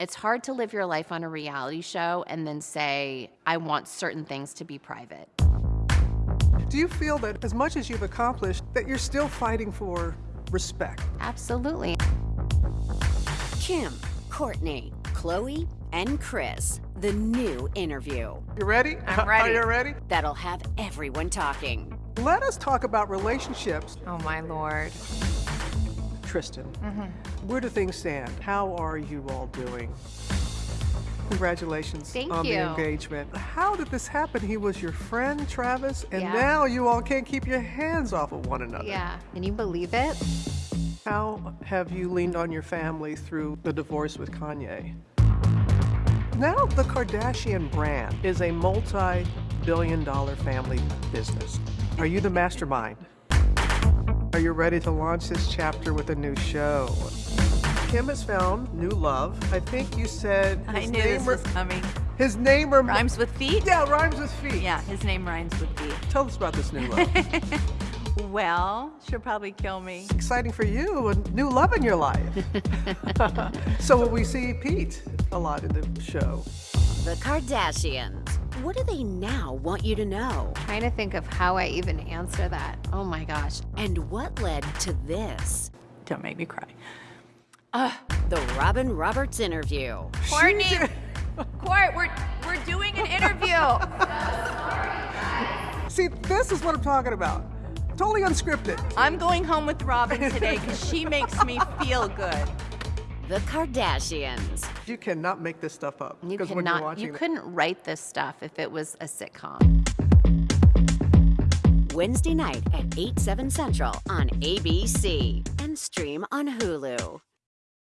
It's hard to live your life on a reality show and then say, I want certain things to be private. Do you feel that as much as you've accomplished, that you're still fighting for respect? Absolutely. Kim, Kourtney, Khloé, and Kris. The new interview You ready? I'm ready. Are you ready? that'll have everyone talking. Let us talk about relationships. Oh my lord. Tristan, Mm-hmm. where do things stand? How are you all doing? Congratulations Thank on you. the engagement. How did this happen? He was your friend, Travis, and Yeah. now you all can't keep your hands off of one another. Yeah. Can you believe it? How have you leaned on your family through the divorce with Kanye? Now, the Kardashian brand is a multi billion dollar family business. Are you the mastermind? Are you ready to launch this chapter with a new show? Kim has found new love. I think you said I his knew this name was or- coming. his name or Rhymes with feet? Yeah, rhymes with feet. Yeah, his name rhymes with feet. Tell us about this new love. Well, she'll probably kill me. Exciting for you, a new love in your life. so will we see Pete a lot in the show? The Kardashians. What do they now want you to know? Trying to think of how I even answer that. Oh my gosh. And what led to this? Don't make me cry. Uh, The Robin Roberts interview. Kourtney! Court, we're, we're doing an interview. See, this is what I'm talking about. Totally unscripted. I'm going home with Robin today because she makes me feel good. The Kardashians. You cannot make this stuff up. You because when you're cannot, you couldn't write this stuff if it was a sitcom. Wednesday night at 8, 7 central on ABC. And stream on Hulu.